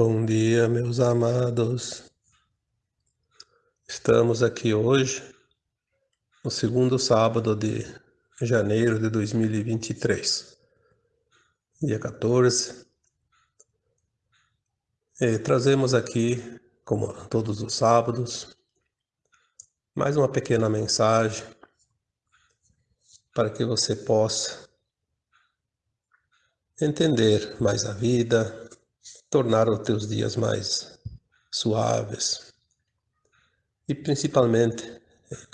Bom dia, meus amados. Estamos aqui hoje, no segundo sábado de janeiro de 2023, dia 14. E trazemos aqui, como todos os sábados, mais uma pequena mensagem para que você possa entender mais a vida, tornar os teus dias mais suaves e principalmente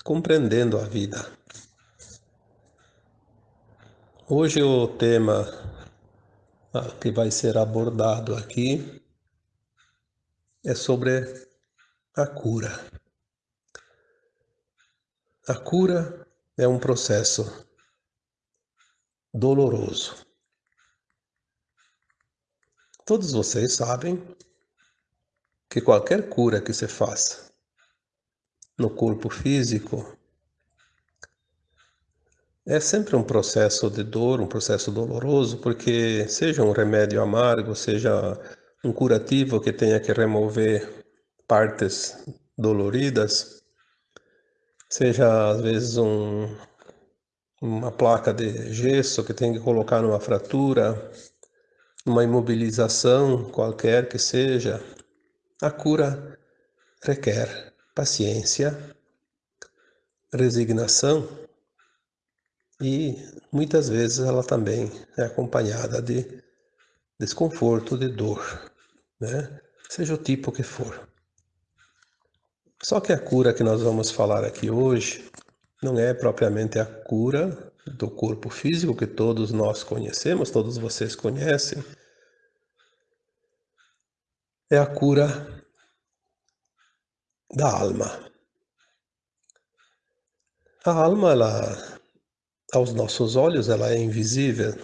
compreendendo a vida. Hoje o tema ah, que vai ser abordado aqui é sobre a cura. A cura é um processo doloroso. Todos vocês sabem que qualquer cura que se faça no corpo físico é sempre um processo de dor, um processo doloroso, porque seja um remédio amargo, seja um curativo que tenha que remover partes doloridas, seja às vezes um, uma placa de gesso que tem que colocar numa fratura, uma imobilização qualquer que seja, a cura requer paciência, resignação e muitas vezes ela também é acompanhada de desconforto, de dor, né? seja o tipo que for. Só que a cura que nós vamos falar aqui hoje não é propriamente a cura do corpo físico que todos nós conhecemos, todos vocês conhecem, é a cura da alma. A alma, ela, aos nossos olhos, ela é invisível.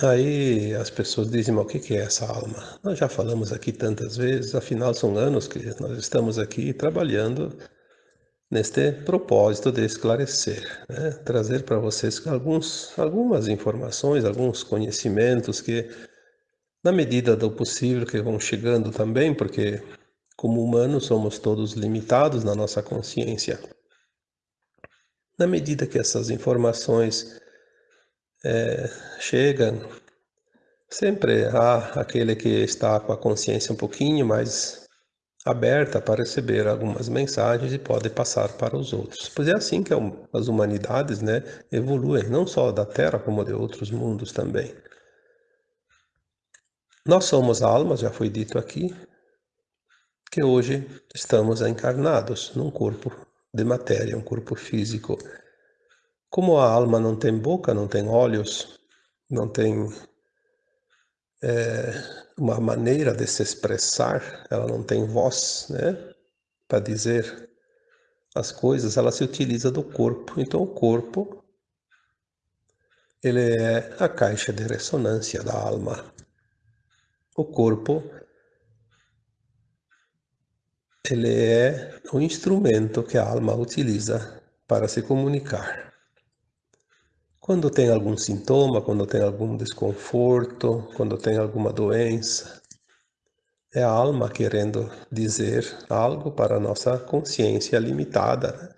Aí as pessoas dizem, mas o que é essa alma? Nós já falamos aqui tantas vezes, afinal são anos que nós estamos aqui trabalhando neste propósito de esclarecer, né? trazer para vocês alguns, algumas informações, alguns conhecimentos que, na medida do possível, que vão chegando também, porque como humanos somos todos limitados na nossa consciência. Na medida que essas informações é, chegam, sempre há aquele que está com a consciência um pouquinho mais aberta para receber algumas mensagens e pode passar para os outros. Pois é assim que as humanidades né, evoluem, não só da Terra, como de outros mundos também. Nós somos almas, já foi dito aqui, que hoje estamos encarnados num corpo de matéria, um corpo físico. Como a alma não tem boca, não tem olhos, não tem é, uma maneira de se expressar, ela não tem voz, né? Para dizer as coisas, ela se utiliza do corpo. Então o corpo ele é a caixa de ressonância da alma. O corpo ele é o instrumento que a alma utiliza para se comunicar. Quando tem algum sintoma, quando tem algum desconforto, quando tem alguma doença, é a alma querendo dizer algo para a nossa consciência limitada. Né?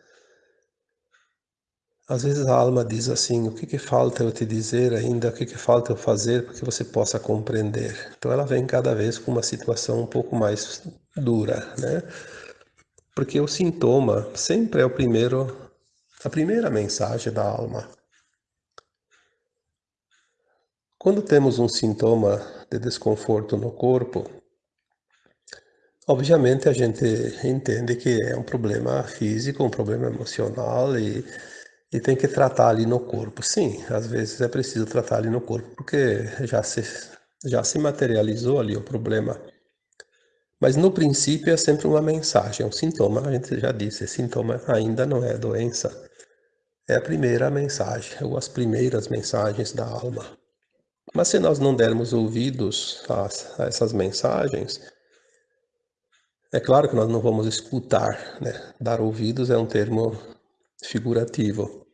Às vezes a alma diz assim, o que, que falta eu te dizer ainda, o que, que falta eu fazer para que você possa compreender. Então ela vem cada vez com uma situação um pouco mais dura, né? Porque o sintoma sempre é o primeiro, a primeira mensagem da alma. Quando temos um sintoma de desconforto no corpo, obviamente a gente entende que é um problema físico, um problema emocional e, e tem que tratar ali no corpo. Sim, às vezes é preciso tratar ali no corpo porque já se, já se materializou ali o problema. Mas no princípio é sempre uma mensagem, é um sintoma, a gente já disse, sintoma ainda não é doença. É a primeira mensagem, ou as primeiras mensagens da alma. Mas se nós não dermos ouvidos a, a essas mensagens, é claro que nós não vamos escutar, né? Dar ouvidos é um termo figurativo.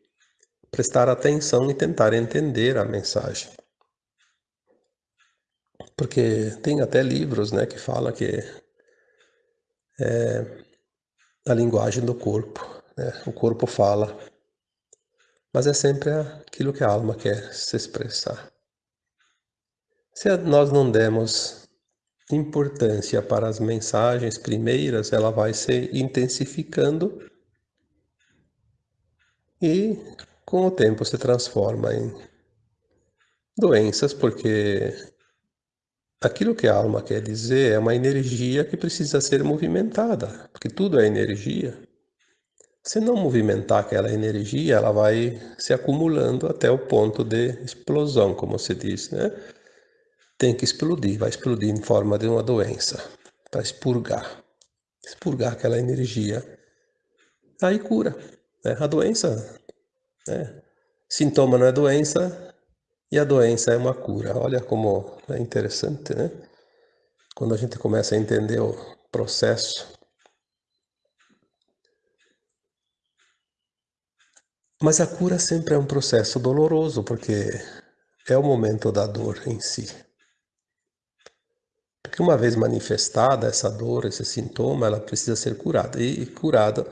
Prestar atenção e tentar entender a mensagem. Porque tem até livros né, que falam que é a linguagem do corpo. Né? O corpo fala, mas é sempre aquilo que a alma quer se expressar. Se nós não demos importância para as mensagens primeiras, ela vai se intensificando e com o tempo se transforma em doenças, porque aquilo que a alma quer dizer é uma energia que precisa ser movimentada, porque tudo é energia. Se não movimentar aquela energia, ela vai se acumulando até o ponto de explosão, como se diz, né? Tem que explodir, vai explodir em forma de uma doença, para expurgar, expurgar aquela energia. Aí cura. Né? A doença, né? sintoma não é doença e a doença é uma cura. Olha como é interessante, né? Quando a gente começa a entender o processo. Mas a cura sempre é um processo doloroso, porque é o momento da dor em si. Porque uma vez manifestada essa dor, esse sintoma, ela precisa ser curada. E curada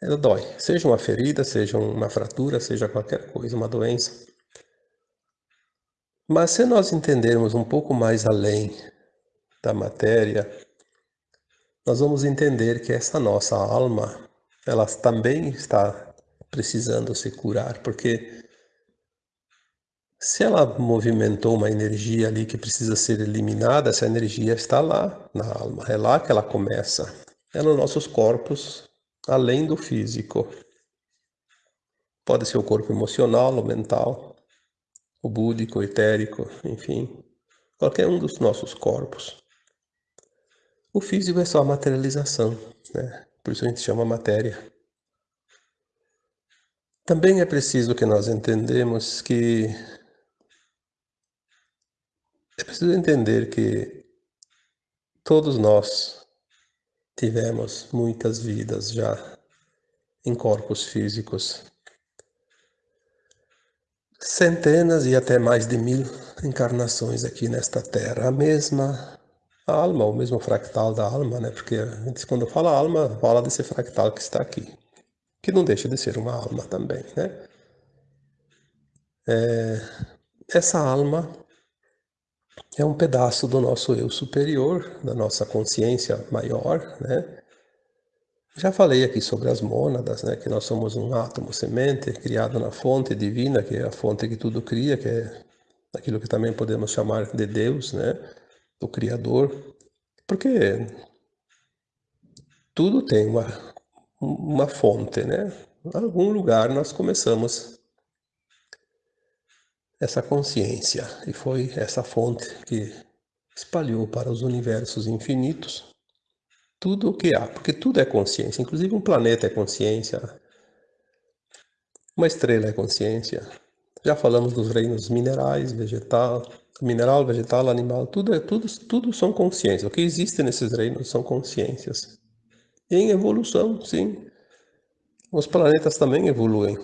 ela dói. Seja uma ferida, seja uma fratura, seja qualquer coisa, uma doença. Mas se nós entendermos um pouco mais além da matéria, nós vamos entender que essa nossa alma, ela também está precisando se curar, porque se ela movimentou uma energia ali que precisa ser eliminada, essa energia está lá na alma, é lá que ela começa. É nos nossos corpos além do físico. Pode ser o corpo emocional, o mental, o búdico, o etérico, enfim, qualquer um dos nossos corpos. O físico é só a materialização, né? por isso a gente chama matéria. Também é preciso que nós entendemos que é preciso entender que todos nós Tivemos muitas vidas já em corpos físicos. Centenas e até mais de mil encarnações aqui nesta Terra. A mesma alma, o mesmo fractal da alma, né? Porque quando fala alma, fala desse fractal que está aqui. Que não deixa de ser uma alma também, né? É, essa alma é um pedaço do nosso eu superior, da nossa consciência maior, né? Já falei aqui sobre as mônadas, né? Que nós somos um átomo semente criado na fonte divina, que é a fonte que tudo cria, que é aquilo que também podemos chamar de Deus, né? O Criador. Porque tudo tem uma, uma fonte, né? Em algum lugar nós começamos essa consciência e foi essa fonte que espalhou para os universos infinitos tudo o que há, porque tudo é consciência, inclusive um planeta é consciência, uma estrela é consciência. Já falamos dos reinos minerais, vegetal, mineral, vegetal, animal, tudo é tudo, tudo são consciências. O que existe nesses reinos são consciências. E em evolução, sim. Os planetas também evoluem.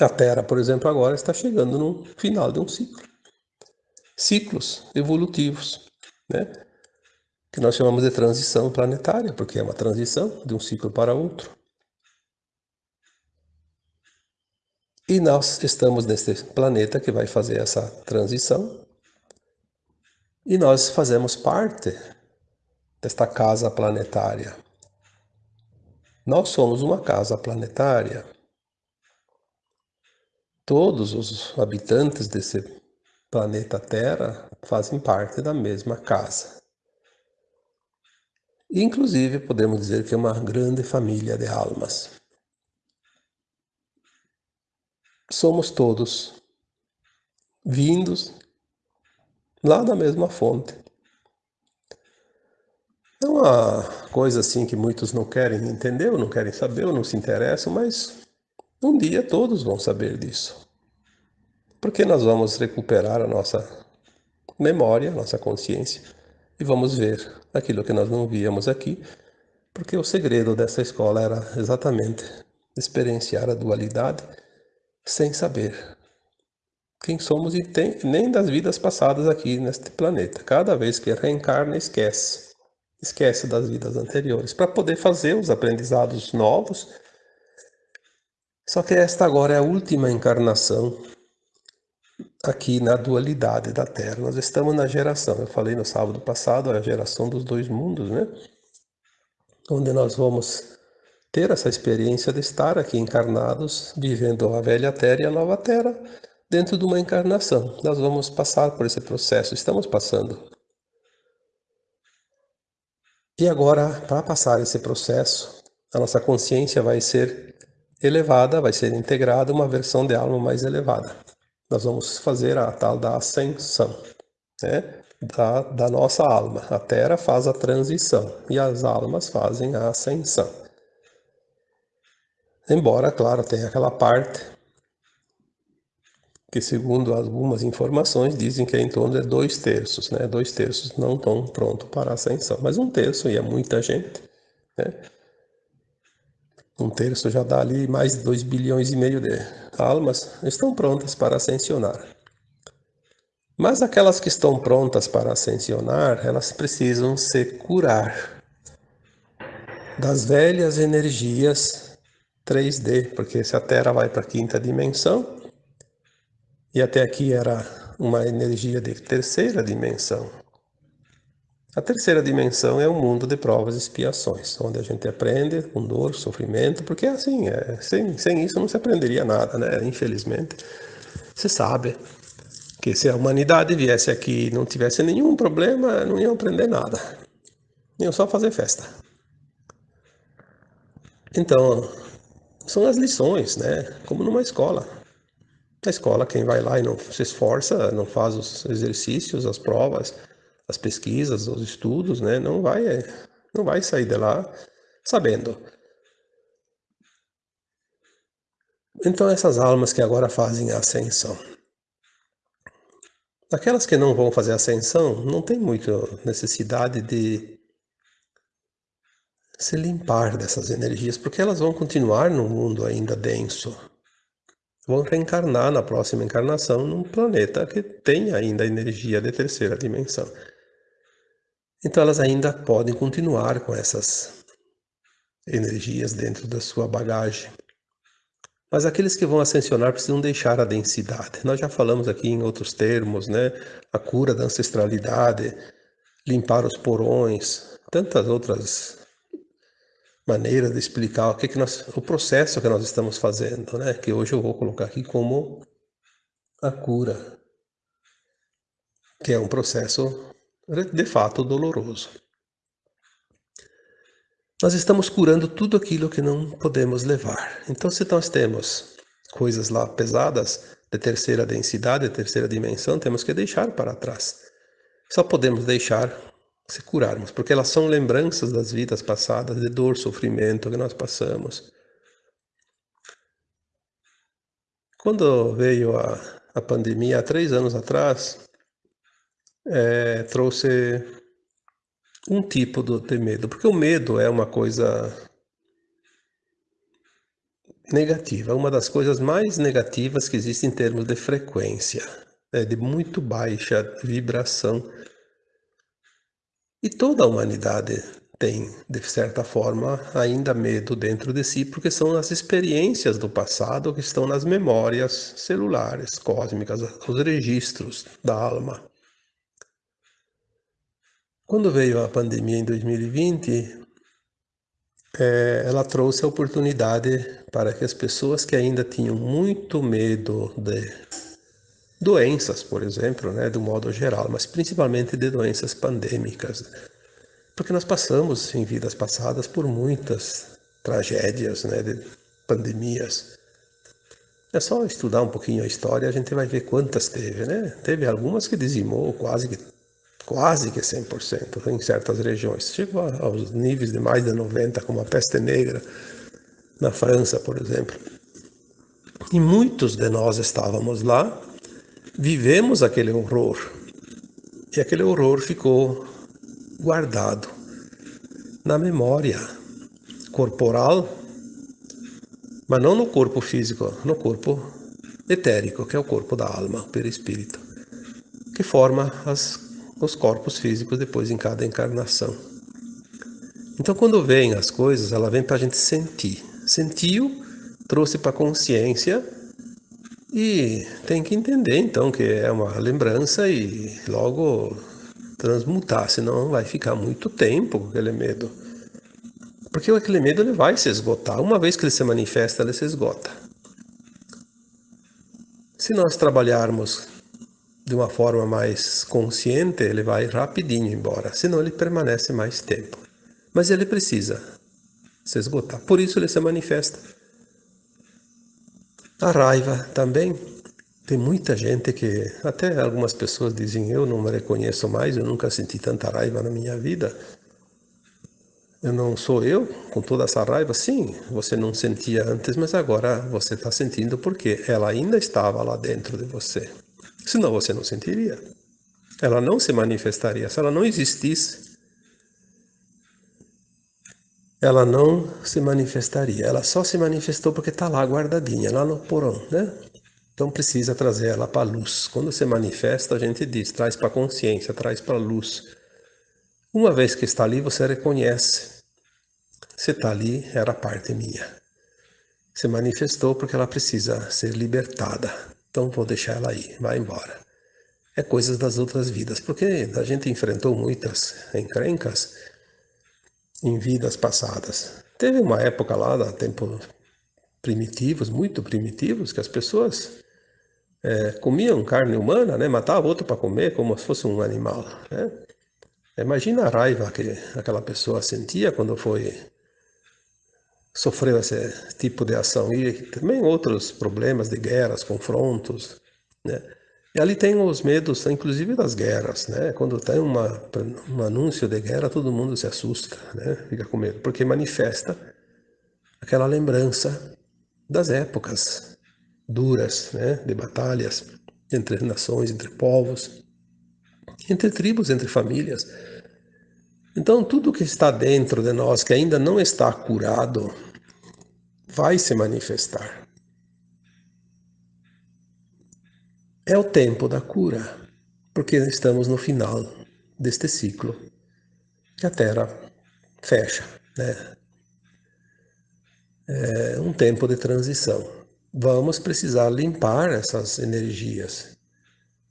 A Terra, por exemplo, agora está chegando no final de um ciclo. Ciclos evolutivos, né? que nós chamamos de transição planetária, porque é uma transição de um ciclo para outro. E nós estamos neste planeta que vai fazer essa transição, e nós fazemos parte desta casa planetária. Nós somos uma casa planetária Todos os habitantes desse planeta Terra fazem parte da mesma casa. Inclusive, podemos dizer que é uma grande família de almas. Somos todos vindos lá da mesma fonte. É uma coisa assim que muitos não querem entender, ou não querem saber, ou não se interessam, mas um dia todos vão saber disso. Porque nós vamos recuperar a nossa memória, a nossa consciência, e vamos ver aquilo que nós não víamos aqui, porque o segredo dessa escola era exatamente experienciar a dualidade sem saber quem somos e tem, nem das vidas passadas aqui neste planeta. Cada vez que reencarna, esquece. Esquece das vidas anteriores, para poder fazer os aprendizados novos. Só que esta agora é a última encarnação aqui na dualidade da Terra. Nós estamos na geração, eu falei no sábado passado, a geração dos dois mundos, né? Onde nós vamos ter essa experiência de estar aqui encarnados, vivendo a velha Terra e a nova Terra, dentro de uma encarnação. Nós vamos passar por esse processo, estamos passando. E agora, para passar esse processo, a nossa consciência vai ser elevada, vai ser integrada uma versão de alma mais elevada. Nós vamos fazer a tal da ascensão, né? Da, da nossa alma. A Terra faz a transição e as almas fazem a ascensão. Embora, claro, tenha aquela parte que, segundo algumas informações, dizem que é em torno de dois terços, né? Dois terços não estão prontos para a ascensão, mas um terço, e é muita gente, né? Um terço já dá ali mais de 2 bilhões e meio de almas, estão prontas para ascensionar. Mas aquelas que estão prontas para ascensionar, elas precisam se curar das velhas energias 3D, porque se a Terra vai para a quinta dimensão, e até aqui era uma energia de terceira dimensão, a terceira dimensão é o mundo de provas e expiações, onde a gente aprende com dor, sofrimento, porque assim, é, sem, sem isso não se aprenderia nada, né? Infelizmente. Você sabe que se a humanidade viesse aqui e não tivesse nenhum problema, não iam aprender nada. Iam só fazer festa. Então, são as lições, né? Como numa escola. Na escola, quem vai lá e não se esforça, não faz os exercícios, as provas, as pesquisas, os estudos, né, não vai, não vai sair de lá sabendo. Então essas almas que agora fazem a ascensão, aquelas que não vão fazer ascensão, não tem muita necessidade de se limpar dessas energias, porque elas vão continuar no mundo ainda denso. Vão reencarnar na próxima encarnação num planeta que tem ainda energia de terceira dimensão. Então elas ainda podem continuar com essas energias dentro da sua bagagem. Mas aqueles que vão ascensionar precisam deixar a densidade. Nós já falamos aqui em outros termos, né? A cura da ancestralidade, limpar os porões, tantas outras maneiras de explicar o que, que nós, o processo que nós estamos fazendo, né? Que hoje eu vou colocar aqui como a cura, que é um processo de fato doloroso. Nós estamos curando tudo aquilo que não podemos levar. Então, se nós temos coisas lá pesadas, de terceira densidade, de terceira dimensão, temos que deixar para trás. Só podemos deixar se curarmos, porque elas são lembranças das vidas passadas, de dor, sofrimento que nós passamos. Quando veio a, a pandemia, há três anos atrás, é, trouxe um tipo de medo, porque o medo é uma coisa negativa, uma das coisas mais negativas que existe em termos de frequência, é de muito baixa vibração. E toda a humanidade tem, de certa forma, ainda medo dentro de si, porque são as experiências do passado que estão nas memórias celulares, cósmicas, os registros da alma. Quando veio a pandemia em 2020, é, ela trouxe a oportunidade para que as pessoas que ainda tinham muito medo de doenças, por exemplo, né, do modo geral, mas principalmente de doenças pandêmicas, porque nós passamos em vidas passadas por muitas tragédias, né, de pandemias. É só estudar um pouquinho a história, a gente vai ver quantas teve, né? Teve algumas que dizimou quase que quase que 100% em certas regiões. Chegou aos níveis de mais de 90%, como a peste negra na França, por exemplo. E muitos de nós estávamos lá, vivemos aquele horror. E aquele horror ficou guardado na memória corporal, mas não no corpo físico, no corpo etérico, que é o corpo da alma, o perispírito, que forma as, os corpos físicos depois em cada encarnação. Então, quando vem as coisas, ela vem para a gente sentir. Sentiu, trouxe para a consciência e tem que entender então que é uma lembrança e logo transmutar, senão vai ficar muito tempo aquele medo. Porque aquele medo ele vai se esgotar. Uma vez que ele se manifesta, ele se esgota. Se nós trabalharmos de uma forma mais consciente, ele vai rapidinho embora, senão ele permanece mais tempo. Mas ele precisa se esgotar, por isso ele se manifesta. A raiva também. Tem muita gente que, até algumas pessoas dizem, eu não me reconheço mais, eu nunca senti tanta raiva na minha vida. Eu não sou eu com toda essa raiva? Sim, você não sentia antes, mas agora você está sentindo porque ela ainda estava lá dentro de você. Senão você não sentiria. Ela não se manifestaria. Se ela não existisse, ela não se manifestaria. Ela só se manifestou porque está lá guardadinha, lá no porão, né? Então precisa trazer ela para a luz. Quando se manifesta, a gente diz, traz para a consciência, traz para a luz. Uma vez que está ali, você reconhece. Se está ali, era parte minha. Se manifestou porque ela precisa ser libertada. Então vou deixar ela aí, vai embora. É coisas das outras vidas, porque a gente enfrentou muitas encrencas em vidas passadas. Teve uma época lá, tempos primitivos, muito primitivos, que as pessoas é, comiam carne humana, né? matavam outro para comer como se fosse um animal. Né? Imagina a raiva que aquela pessoa sentia quando foi sofreu esse tipo de ação e também outros problemas de guerras, confrontos, né? E ali tem os medos, inclusive das guerras, né? Quando tem uma, um anúncio de guerra, todo mundo se assusta, né? Fica com medo, porque manifesta aquela lembrança das épocas duras, né? De batalhas entre nações, entre povos, entre tribos, entre famílias. Então, tudo que está dentro de nós, que ainda não está curado, vai se manifestar. É o tempo da cura, porque estamos no final deste ciclo que a Terra fecha. Né? É um tempo de transição. Vamos precisar limpar essas energias.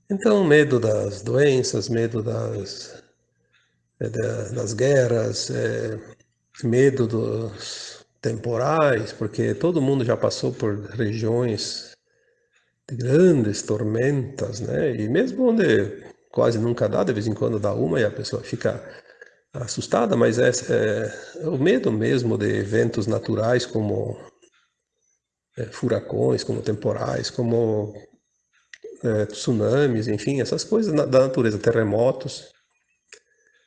Então, medo das doenças, medo das das guerras, é, medo dos temporais, porque todo mundo já passou por regiões de grandes tormentas, né? E mesmo onde quase nunca dá, de vez em quando dá uma e a pessoa fica assustada, mas é, é o medo mesmo de eventos naturais como é, furacões, como temporais, como é, tsunamis, enfim, essas coisas da natureza, terremotos.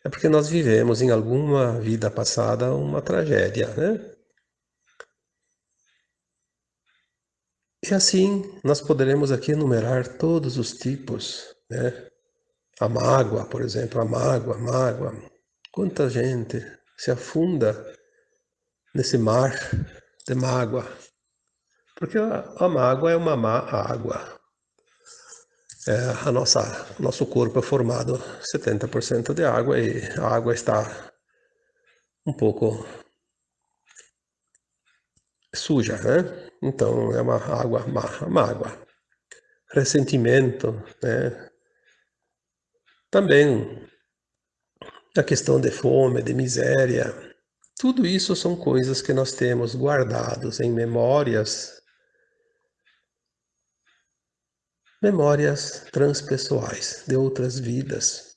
É porque nós vivemos em alguma vida passada uma tragédia, né? E assim nós poderemos aqui enumerar todos os tipos, né? A mágoa, por exemplo, a mágoa, a mágoa. Quanta gente se afunda nesse mar de mágoa. Porque a, a mágoa é uma má água. É, a nossa, nosso corpo é formado 70% de água e a água está um pouco suja, né? Então é uma água má, uma água. Ressentimento, né? Também a questão de fome, de miséria. Tudo isso são coisas que nós temos guardados em memórias memórias transpessoais de outras vidas.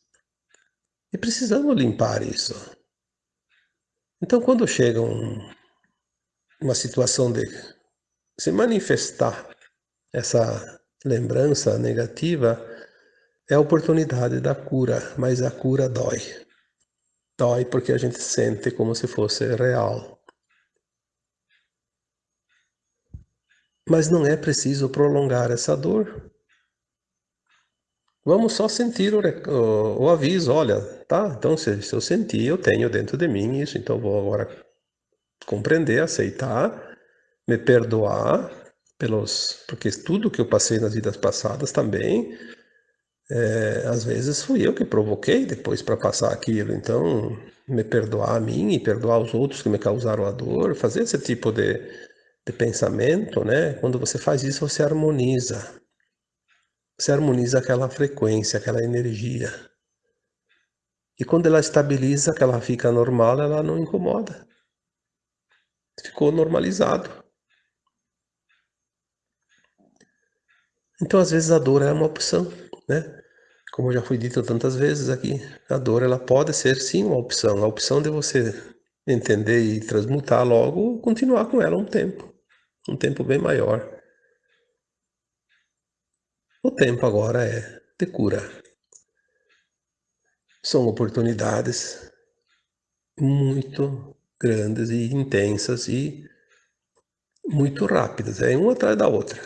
E precisamos limpar isso. Então, quando chega um, uma situação de se manifestar essa lembrança negativa, é a oportunidade da cura, mas a cura dói. Dói porque a gente sente como se fosse real. Mas não é preciso prolongar essa dor. Vamos só sentir o, o, o aviso, olha, tá? Então se, se eu sentir, eu tenho dentro de mim isso, então vou agora compreender, aceitar, me perdoar pelos, porque tudo que eu passei nas vidas passadas também, é, às vezes fui eu que provoquei depois para passar aquilo. Então, me perdoar a mim e perdoar os outros que me causaram a dor, fazer esse tipo de, de pensamento, né? Quando você faz isso, você harmoniza. Você harmoniza aquela frequência, aquela energia. E quando ela estabiliza, que ela fica normal, ela não incomoda. Ficou normalizado. Então, às vezes, a dor é uma opção, né? Como já foi dito tantas vezes aqui, a dor ela pode ser sim uma opção. A opção de você entender e transmutar logo, continuar com ela um tempo. Um tempo bem maior. O tempo agora é de cura. São oportunidades muito grandes e intensas e muito rápidas, é uma atrás da outra.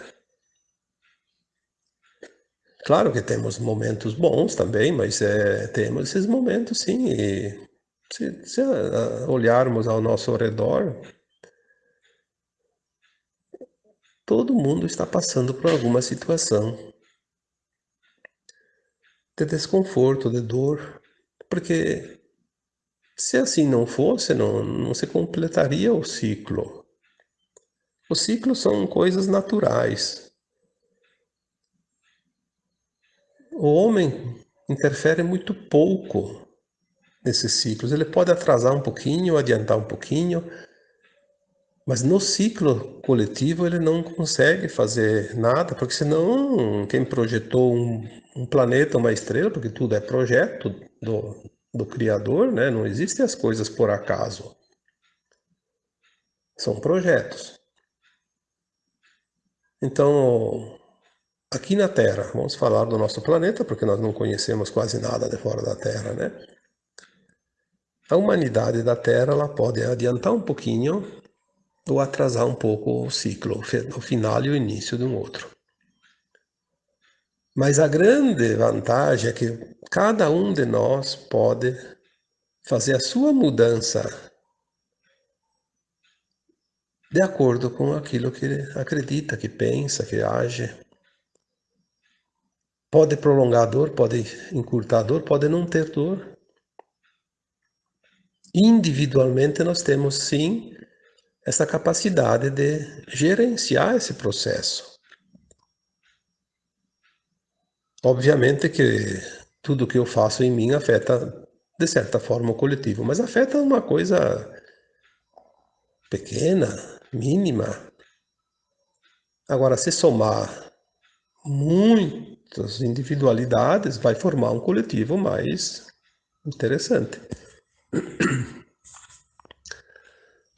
Claro que temos momentos bons também, mas é, temos esses momentos sim. E se, se olharmos ao nosso redor, todo mundo está passando por alguma situação de desconforto, de dor, porque se assim não fosse, não, não se completaria o ciclo. Os ciclos são coisas naturais. o homem interfere muito pouco nesses ciclos. Ele pode atrasar um pouquinho, adiantar um pouquinho, mas no ciclo coletivo ele não consegue fazer nada, porque senão quem projetou um, um planeta, uma estrela, porque tudo é projeto do, do Criador, né? não existem as coisas por acaso. São projetos. Então, Aqui na Terra, vamos falar do nosso planeta, porque nós não conhecemos quase nada de fora da Terra, né? A humanidade da Terra ela pode adiantar um pouquinho ou atrasar um pouco o ciclo, o final e o início de um outro. Mas a grande vantagem é que cada um de nós pode fazer a sua mudança de acordo com aquilo que acredita, que pensa, que age. Pode prolongar a dor, pode encurtar a dor, pode não ter dor. Individualmente nós temos sim essa capacidade de gerenciar esse processo. Obviamente que tudo que eu faço em mim afeta de certa forma o coletivo, mas afeta uma coisa pequena, mínima. Agora, se somar muito das individualidades vai formar um coletivo mais interessante.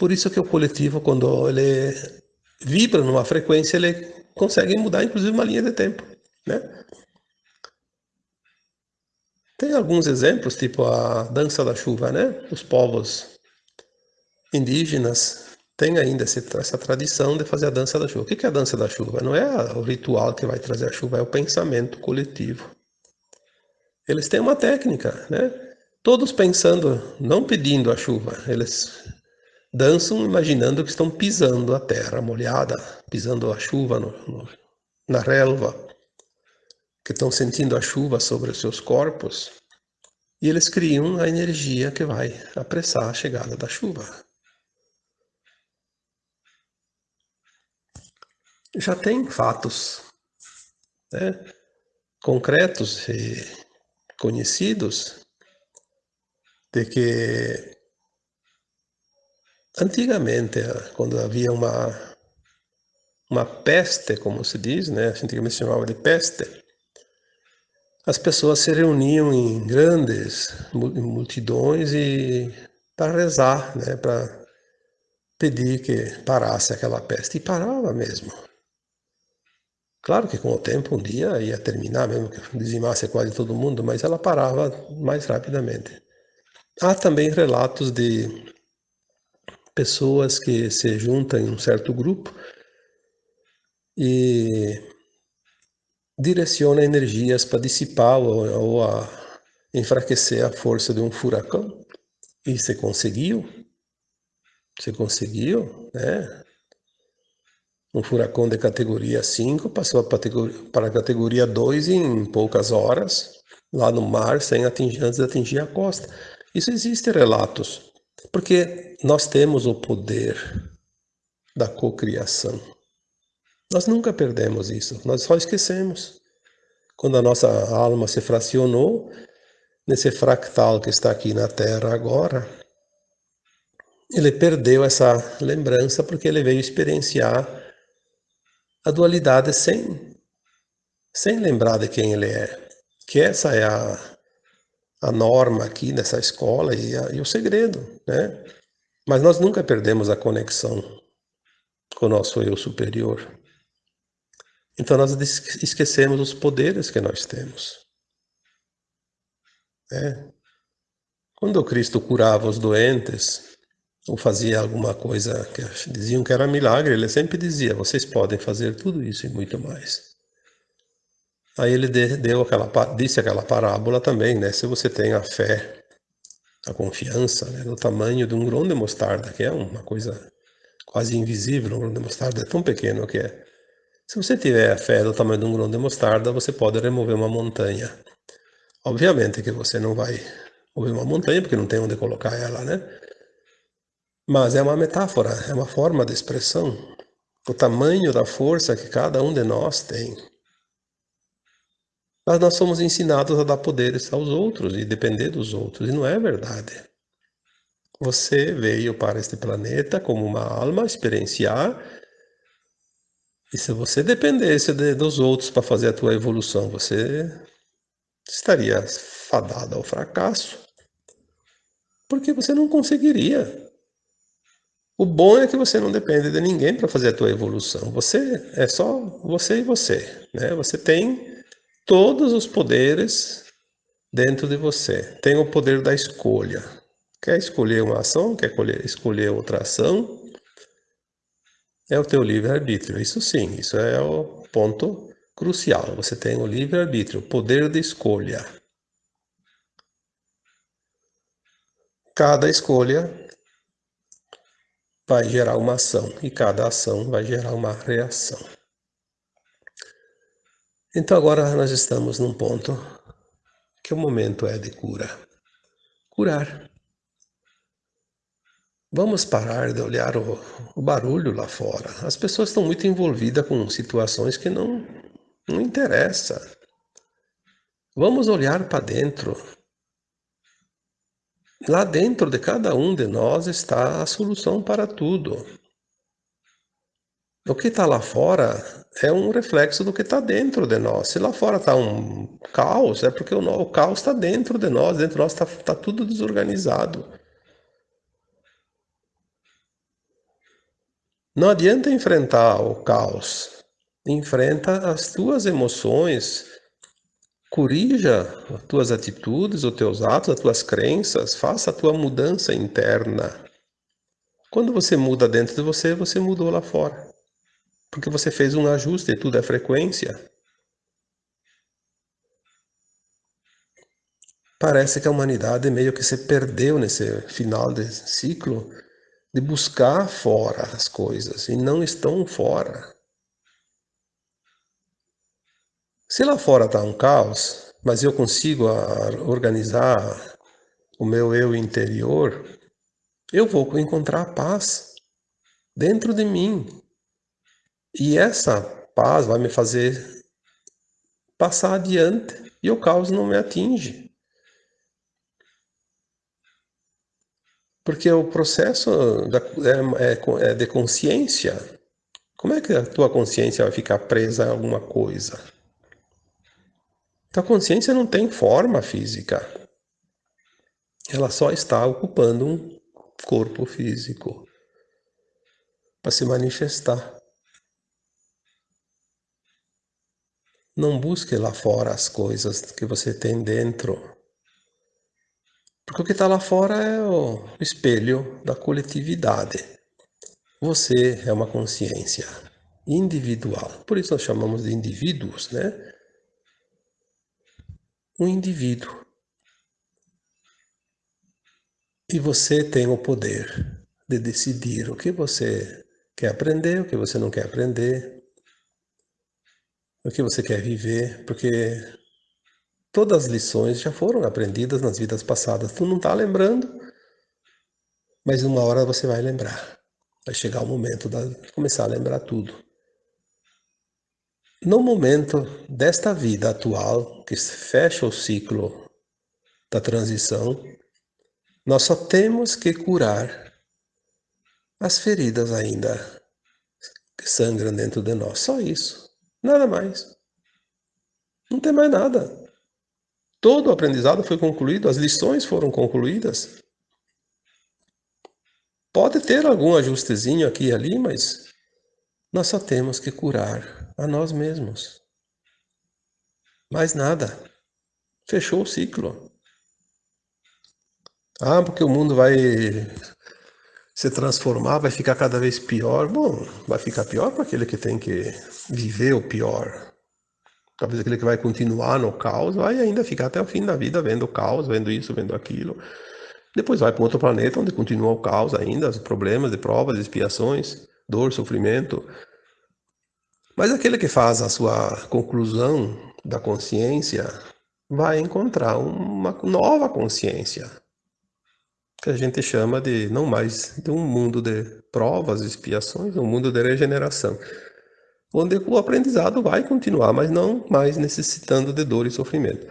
Por isso que o coletivo, quando ele vibra numa frequência, ele consegue mudar, inclusive, uma linha de tempo, né? Tem alguns exemplos, tipo a dança da chuva, né? Os povos indígenas tem ainda essa tradição de fazer a dança da chuva. O que é a dança da chuva? Não é o ritual que vai trazer a chuva, é o pensamento coletivo. Eles têm uma técnica, né? Todos pensando, não pedindo a chuva, eles dançam imaginando que estão pisando a terra molhada, pisando a chuva no, no, na relva, que estão sentindo a chuva sobre os seus corpos, e eles criam a energia que vai apressar a chegada da chuva. já tem fatos né, concretos e conhecidos de que antigamente, quando havia uma, uma peste, como se diz, né, antigamente se chamava de peste, as pessoas se reuniam em grandes multidões e para rezar, né, para pedir que parasse aquela peste. E parava mesmo. Claro que com o tempo, um dia ia terminar, mesmo que dizimasse quase todo mundo, mas ela parava mais rapidamente. Há também relatos de pessoas que se juntam em um certo grupo e direcionam energias para dissipar ou, ou a enfraquecer a força de um furacão. E se conseguiu, se conseguiu, né? Um furacão de categoria 5 passou para a categoria 2 em poucas horas, lá no mar, sem atingir, antes de atingir a costa. Isso existe relatos, porque nós temos o poder da cocriação. Nós nunca perdemos isso, nós só esquecemos. Quando a nossa alma se fracionou, nesse fractal que está aqui na Terra agora, ele perdeu essa lembrança porque ele veio experienciar a dualidade sem, sem lembrar de quem ele é. Que essa é a, a norma aqui nessa escola e, a, e o segredo, né? Mas nós nunca perdemos a conexão com o nosso eu superior. Então nós esquecemos os poderes que nós temos. É. Quando Cristo curava os doentes, ou fazia alguma coisa que diziam que era milagre, ele sempre dizia: vocês podem fazer tudo isso e muito mais. Aí ele deu aquela, disse aquela parábola também, né? Se você tem a fé, a confiança né, no tamanho de um grão de mostarda, que é uma coisa quase invisível, um grão de mostarda é tão pequeno que é. Se você tiver a fé do tamanho de um grão de mostarda, você pode remover uma montanha. Obviamente que você não vai mover uma montanha, porque não tem onde colocar ela, né? Mas é uma metáfora, é uma forma de expressão. O tamanho da força que cada um de nós tem. Mas nós somos ensinados a dar poderes aos outros e depender dos outros, e não é verdade. Você veio para este planeta como uma alma experienciar, e se você dependesse de, dos outros para fazer a tua evolução, você estaria fadado ao fracasso, porque você não conseguiria. O bom é que você não depende de ninguém para fazer a tua evolução. Você é só você e você, né? Você tem todos os poderes dentro de você. Tem o poder da escolha. Quer escolher uma ação? Quer escolher outra ação? É o teu livre-arbítrio. Isso sim, isso é o ponto crucial. Você tem o livre-arbítrio, o poder de escolha. Cada escolha vai gerar uma ação e cada ação vai gerar uma reação. Então agora nós estamos num ponto que o momento é de cura. Curar. Vamos parar de olhar o, o barulho lá fora. As pessoas estão muito envolvidas com situações que não, não interessa. Vamos olhar para dentro. Lá dentro de cada um de nós está a solução para tudo. O que está lá fora é um reflexo do que está dentro de nós. Se lá fora está um caos, é porque o, o caos está dentro de nós, dentro de nós está tá tudo desorganizado. Não adianta enfrentar o caos. Enfrenta as tuas emoções, Corrija as tuas atitudes, os teus atos, as tuas crenças, faça a tua mudança interna. Quando você muda dentro de você, você mudou lá fora. Porque você fez um ajuste, tudo é frequência. Parece que a humanidade meio que se perdeu nesse final de ciclo de buscar fora as coisas e não estão fora. Se lá fora está um caos, mas eu consigo organizar o meu eu interior, eu vou encontrar paz dentro de mim. E essa paz vai me fazer passar adiante e o caos não me atinge. Porque o processo é, é, é de consciência. Como é que a tua consciência vai ficar presa a alguma coisa? Então a consciência não tem forma física. Ela só está ocupando um corpo físico para se manifestar. Não busque lá fora as coisas que você tem dentro. Porque o que está lá fora é o espelho da coletividade. Você é uma consciência individual. Por isso nós chamamos de indivíduos, né? um indivíduo. E você tem o poder de decidir o que você quer aprender, o que você não quer aprender, o que você quer viver, porque todas as lições já foram aprendidas nas vidas passadas. Tu não está lembrando, mas uma hora você vai lembrar. Vai chegar o momento de começar a lembrar tudo. No momento desta vida atual, que fecha o ciclo da transição, nós só temos que curar as feridas ainda que sangram dentro de nós. Só isso. Nada mais. Não tem mais nada. Todo o aprendizado foi concluído, as lições foram concluídas. Pode ter algum ajustezinho aqui e ali, mas nós só temos que curar a nós mesmos. Mais nada. Fechou o ciclo. Ah, porque o mundo vai se transformar, vai ficar cada vez pior. Bom, vai ficar pior para aquele que tem que viver o pior. Talvez aquele que vai continuar no caos vai ainda ficar até o fim da vida vendo o caos, vendo isso, vendo aquilo. Depois vai para outro planeta onde continua o caos ainda, os problemas de provas, expiações, dor, sofrimento. Mas aquele que faz a sua conclusão da consciência vai encontrar uma nova consciência, que a gente chama de não mais de um mundo de provas, expiações, um mundo de regeneração, onde o aprendizado vai continuar, mas não mais necessitando de dor e sofrimento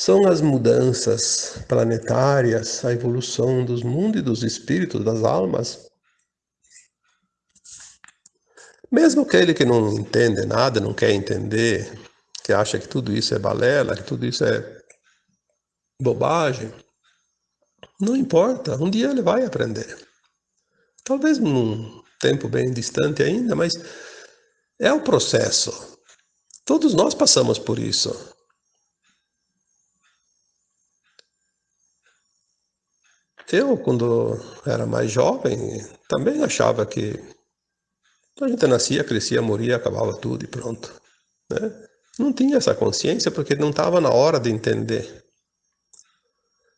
são as mudanças planetárias, a evolução dos mundos e dos espíritos, das almas. Mesmo aquele que não entende nada, não quer entender, que acha que tudo isso é balela, que tudo isso é bobagem, não importa, um dia ele vai aprender. Talvez num tempo bem distante ainda, mas é o processo. Todos nós passamos por isso. Eu, quando era mais jovem, também achava que a gente nascia, crescia, morria, acabava tudo e pronto. Né? Não tinha essa consciência porque não estava na hora de entender.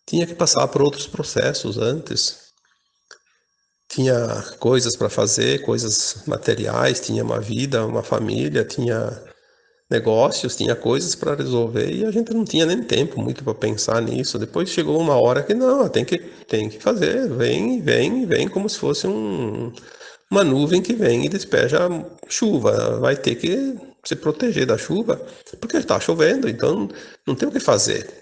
Tinha que passar por outros processos antes. Tinha coisas para fazer, coisas materiais, tinha uma vida, uma família, tinha negócios, tinha coisas para resolver e a gente não tinha nem tempo muito para pensar nisso. Depois chegou uma hora que não, tem que, tem que fazer, vem, vem, vem como se fosse um, uma nuvem que vem e despeja chuva. Vai ter que se proteger da chuva porque está chovendo, então não tem o que fazer.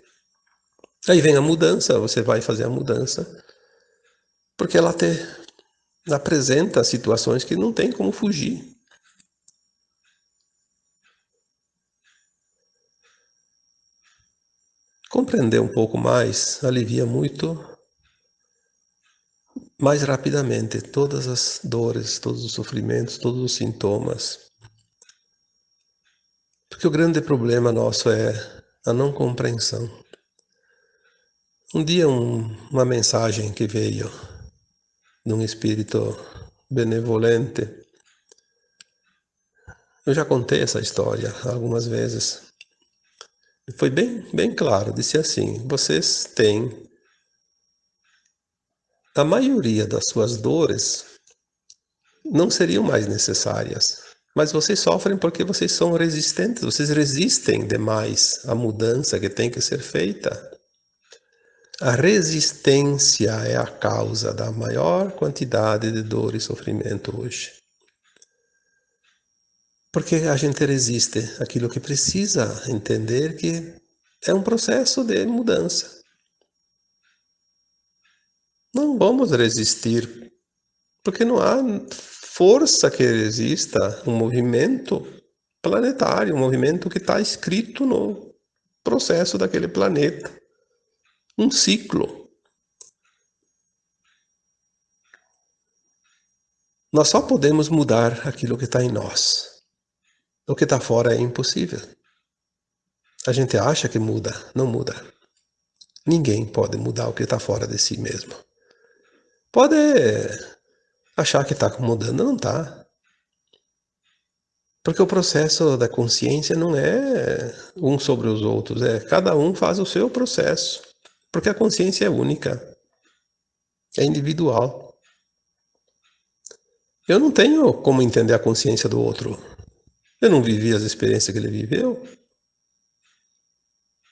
Aí vem a mudança, você vai fazer a mudança porque ela te apresenta situações que não tem como fugir. Compreender um pouco mais alivia muito mais rapidamente todas as dores, todos os sofrimentos, todos os sintomas. Porque o grande problema nosso é a não compreensão. Um dia um, uma mensagem que veio de um espírito benevolente. Eu já contei essa história algumas vezes. Foi bem, bem claro, disse assim, vocês têm a maioria das suas dores não seriam mais necessárias, mas vocês sofrem porque vocês são resistentes, vocês resistem demais à mudança que tem que ser feita. A resistência é a causa da maior quantidade de dor e sofrimento hoje. Porque a gente resiste aquilo que precisa entender que é um processo de mudança. Não vamos resistir, porque não há força que resista um movimento planetário, um movimento que está escrito no processo daquele planeta. Um ciclo. Nós só podemos mudar aquilo que está em nós. O que está fora é impossível. A gente acha que muda, não muda. Ninguém pode mudar o que está fora de si mesmo. Pode achar que está mudando, não está. Porque o processo da consciência não é um sobre os outros, é cada um faz o seu processo. Porque a consciência é única, é individual. Eu não tenho como entender a consciência do outro. Eu não vivi as experiências que ele viveu.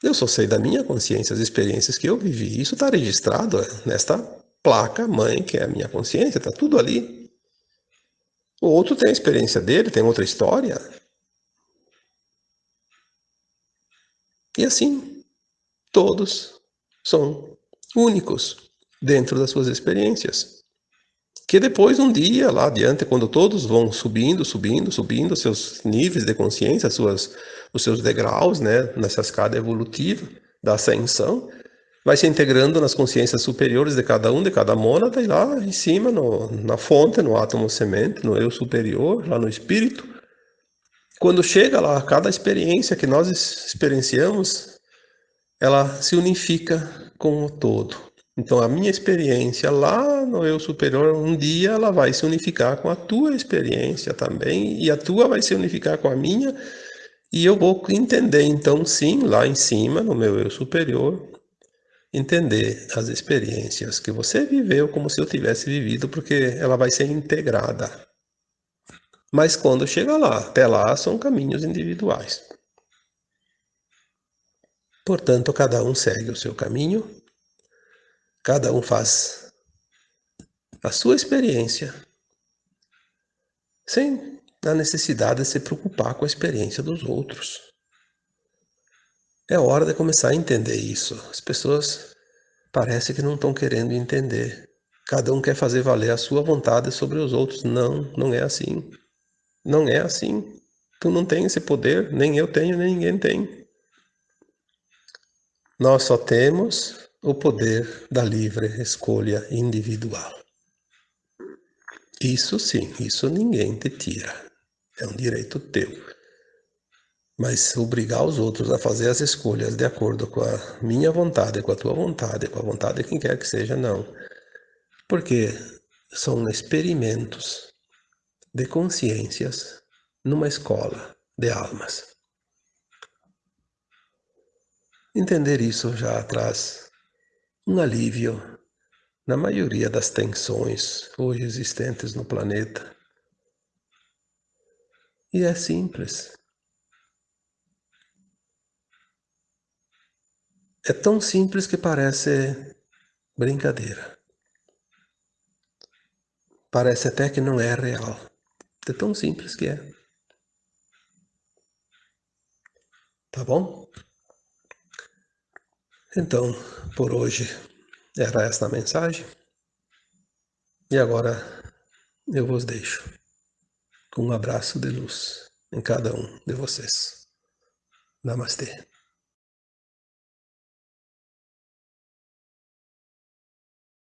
Eu só sei da minha consciência, as experiências que eu vivi. Isso está registrado nesta placa mãe, que é a minha consciência, está tudo ali. O outro tem a experiência dele, tem outra história. E assim, todos são únicos dentro das suas experiências. Que depois, um dia, lá adiante, quando todos vão subindo, subindo, subindo seus níveis de consciência, suas, os seus degraus, né, nessa escada evolutiva da ascensão, vai se integrando nas consciências superiores de cada um, de cada mônada, e lá em cima, no, na fonte, no átomo semente, no eu superior, lá no espírito, quando chega lá, cada experiência que nós experienciamos, ela se unifica com o todo. Então, a minha experiência lá no eu superior, um dia ela vai se unificar com a tua experiência também, e a tua vai se unificar com a minha, e eu vou entender, então, sim, lá em cima, no meu eu superior, entender as experiências que você viveu como se eu tivesse vivido, porque ela vai ser integrada. Mas quando chega lá, até lá são caminhos individuais. Portanto, cada um segue o seu caminho Cada um faz a sua experiência sem a necessidade de se preocupar com a experiência dos outros. É hora de começar a entender isso. As pessoas parece que não estão querendo entender. Cada um quer fazer valer a sua vontade sobre os outros. Não, não é assim. Não é assim. Tu não tem esse poder, nem eu tenho, nem ninguém tem. Nós só temos o poder da livre escolha individual. Isso sim, isso ninguém te tira. É um direito teu. Mas obrigar os outros a fazer as escolhas de acordo com a minha vontade, com a tua vontade, com a vontade de quem quer que seja, não. Porque são experimentos de consciências numa escola de almas. Entender isso já traz um alívio na maioria das tensões hoje existentes no planeta. E é simples. É tão simples que parece brincadeira. Parece até que não é real. É tão simples que é. Tá bom? Então, por hoje era esta a mensagem. E agora eu vos deixo com um abraço de luz em cada um de vocês. Namastê.